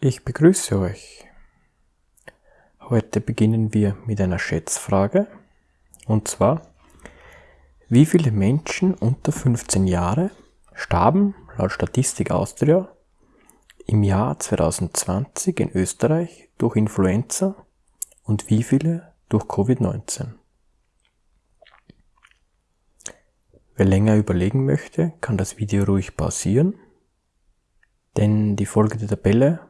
Ich begrüße euch. Heute beginnen wir mit einer Schätzfrage. Und zwar, wie viele Menschen unter 15 Jahre starben laut Statistik Austria im Jahr 2020 in Österreich durch Influenza und wie viele durch Covid-19? Wer länger überlegen möchte, kann das Video ruhig pausieren, denn die folgende Tabelle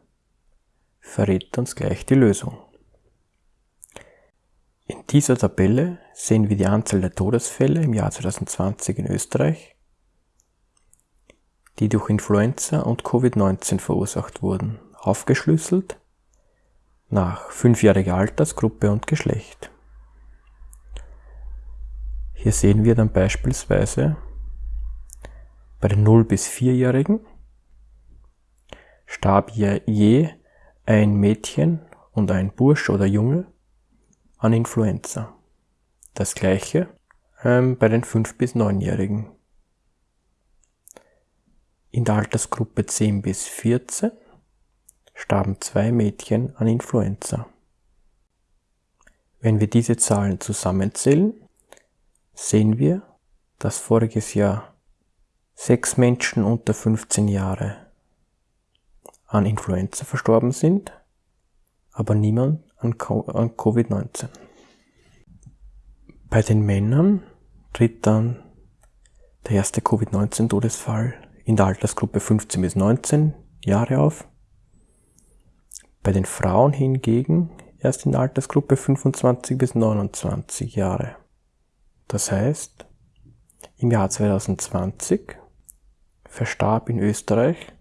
verrät uns gleich die Lösung. In dieser Tabelle sehen wir die Anzahl der Todesfälle im Jahr 2020 in Österreich, die durch Influenza und Covid-19 verursacht wurden, aufgeschlüsselt nach fünfjähriger Altersgruppe und Geschlecht. Hier sehen wir dann beispielsweise bei den 0 bis 4-Jährigen starb je ein Mädchen und ein Bursch oder Junge an Influenza. Das gleiche ähm, bei den 5- bis 9-Jährigen. In der Altersgruppe 10 bis 14 starben zwei Mädchen an Influenza. Wenn wir diese Zahlen zusammenzählen, sehen wir, dass voriges Jahr sechs Menschen unter 15 Jahre an Influenza verstorben sind, aber niemand an Covid-19. Bei den Männern tritt dann der erste Covid-19-Todesfall in der Altersgruppe 15 bis 19 Jahre auf. Bei den Frauen hingegen erst in der Altersgruppe 25 bis 29 Jahre. Das heißt, im Jahr 2020 verstarb in Österreich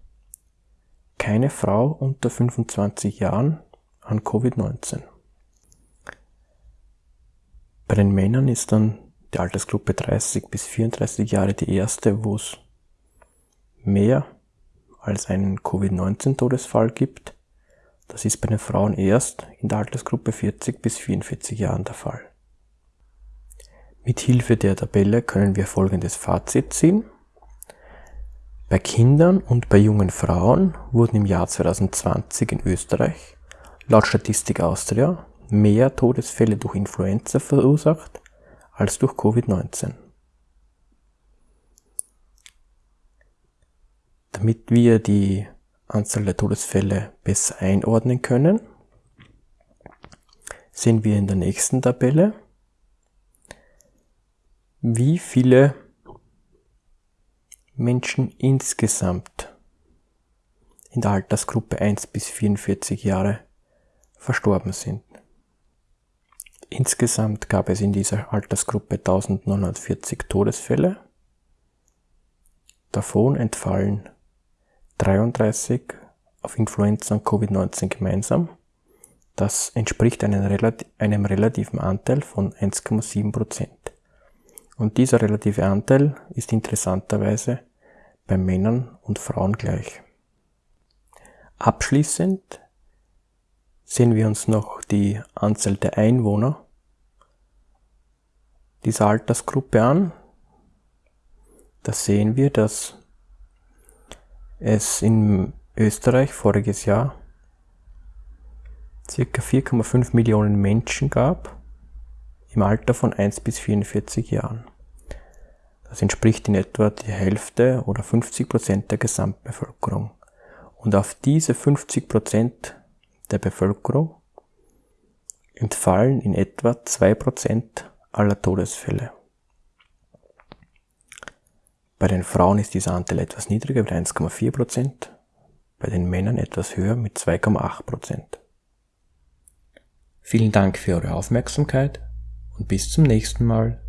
keine Frau unter 25 Jahren an Covid-19. Bei den Männern ist dann die Altersgruppe 30 bis 34 Jahre die erste, wo es mehr als einen Covid-19-Todesfall gibt. Das ist bei den Frauen erst in der Altersgruppe 40 bis 44 Jahren der Fall. Mit Hilfe der Tabelle können wir folgendes Fazit ziehen. Bei Kindern und bei jungen Frauen wurden im Jahr 2020 in Österreich laut Statistik Austria mehr Todesfälle durch Influenza verursacht als durch Covid-19. Damit wir die Anzahl der Todesfälle besser einordnen können, sehen wir in der nächsten Tabelle, wie viele Menschen insgesamt in der Altersgruppe 1 bis 44 Jahre verstorben sind. Insgesamt gab es in dieser Altersgruppe 1940 Todesfälle. Davon entfallen 33 auf Influenza und Covid-19 gemeinsam. Das entspricht einem, relativen Anteil von 1,7 Prozent. Und dieser relative Anteil ist interessanterweise bei Männern und Frauen gleich. Abschließend sehen wir uns noch die Anzahl der Einwohner dieser Altersgruppe an. Da sehen wir, dass es in Österreich voriges Jahr circa 4,5 Millionen Menschen gab im Alter von 1 bis 44 Jahren. Das entspricht in etwa die Hälfte oder 50 Prozent der Gesamtbevölkerung. Und auf diese 50 Prozent der Bevölkerung entfallen in etwa 2 Prozent aller Todesfälle. Bei den Frauen ist dieser Anteil etwas niedriger mit 1,4 Prozent, bei den Männern etwas höher mit 2,8 Prozent. Vielen Dank für eure Aufmerksamkeit und bis zum nächsten Mal.